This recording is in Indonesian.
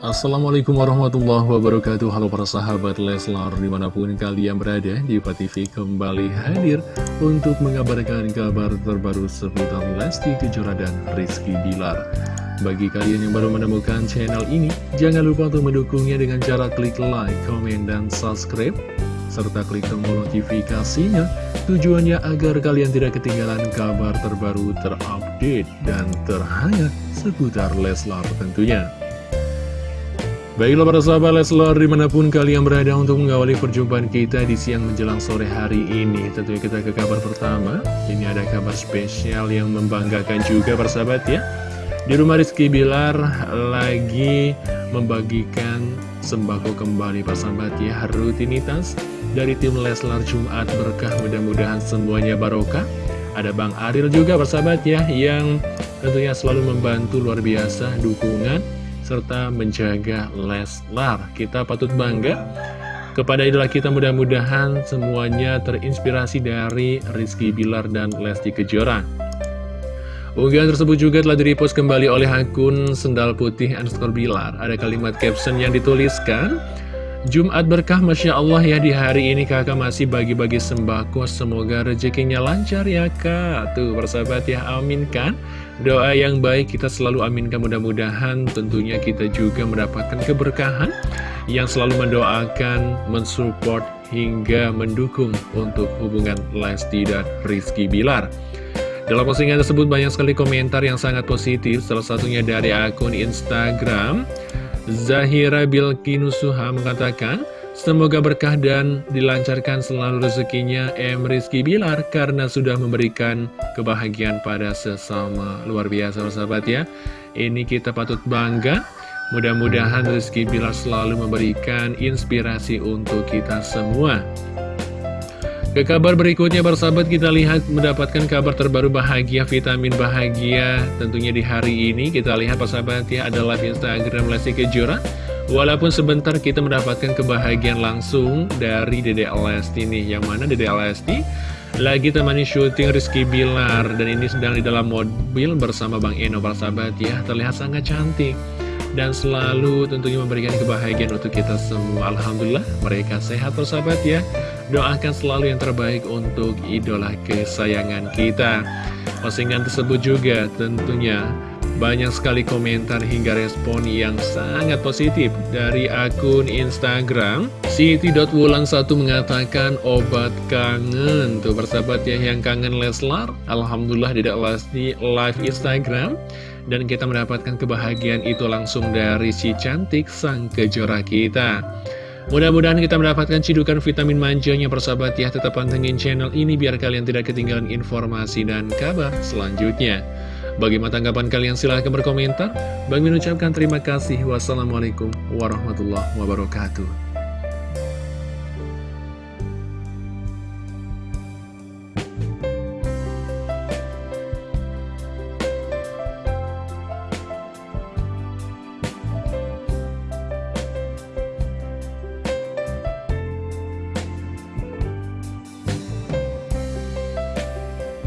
Assalamualaikum warahmatullahi wabarakatuh. Halo para sahabat Leslar Di mana pun kalian berada di TV kembali hadir Untuk mengabarkan kabar terbaru seputar Lesti Kejora dan Rizky Bilar. Bagi kalian yang baru menemukan channel ini Jangan lupa untuk mendukungnya dengan cara klik like, komen, dan subscribe serta klik tombol notifikasinya. Tujuannya agar kalian tidak ketinggalan kabar terbaru terupdate dan terhangat seputar Leslar tentunya. Baiklah para sahabat Leslar di mana pun kalian berada untuk mengawali perjumpaan kita di siang menjelang sore hari ini. Tentunya kita ke kabar pertama. Ini ada kabar spesial yang membanggakan juga para sahabat ya. Di rumah Rizky Bilar lagi membagikan sembako kembali para sahabat ya. Rutinitas dari tim Leslar Jumat berkah mudah-mudahan semuanya barokah. Ada Bang Aril juga persahabat ya yang tentunya selalu membantu luar biasa dukungan serta menjaga Leslar. Kita patut bangga kepada idola kita mudah-mudahan semuanya terinspirasi dari Rizky Bilar dan Lesti Kejora. Unggahan tersebut juga telah direpost kembali oleh akun Sendal Putih underscore Bilar. Ada kalimat caption yang dituliskan Jumat berkah Masya Allah ya di hari ini kakak masih bagi-bagi sembako. Semoga rezekinya lancar ya kak. Tuh persahabat ya amin kan? Doa yang baik kita selalu aminkan. Mudah-mudahan Tentunya kita juga mendapatkan keberkahan Yang selalu mendoakan, mensupport hingga mendukung Untuk hubungan Lesti dan Rizky Bilar. Dalam postingan tersebut banyak sekali komentar yang sangat positif. Salah satunya dari akun Instagram Zahira Bilkinusuha mengatakan, Semoga berkah dan dilancarkan selalu rezekinya M. Rizky Bilar karena sudah memberikan kebahagiaan pada sesama luar biasa sahabat ya. Ini kita patut bangga. Mudah-mudahan Rizky Bilar selalu memberikan inspirasi untuk kita semua. Ke kabar berikutnya persahabat kita lihat mendapatkan kabar terbaru bahagia vitamin bahagia tentunya di hari ini. Kita lihat persahabat ya ada live Instagram Lesti Kejora. Walaupun sebentar kita mendapatkan kebahagiaan langsung dari Dede Lesti nih. Yang mana Dede Lesti lagi temani syuting Rizky Bilar Dan ini sedang di dalam mobil bersama Bang Eno persahabat ya. Terlihat sangat cantik dan selalu tentunya memberikan kebahagiaan untuk kita semua. Alhamdulillah mereka sehat persahabat ya. Doakan selalu yang terbaik untuk idola kesayangan kita. Postingan tersebut juga tentunya banyak sekali komentar hingga respon yang sangat positif dari akun Instagram. Siti.wulan1 mengatakan obat kangen Tuh persahabat ya yang kangen Leslar. Alhamdulillah tidak di live Instagram Dan kita mendapatkan kebahagiaan itu langsung dari si cantik sang kejora kita. Mudah-mudahan kita mendapatkan cidukan vitamin manjanya persahabat ya. Tetap pantengin channel ini biar kalian tidak ketinggalan informasi dan kabar selanjutnya. Bagaimana tanggapan kalian? Silahkan berkomentar. Bagi mengucapkan terima kasih. Wassalamualaikum warahmatullahi wabarakatuh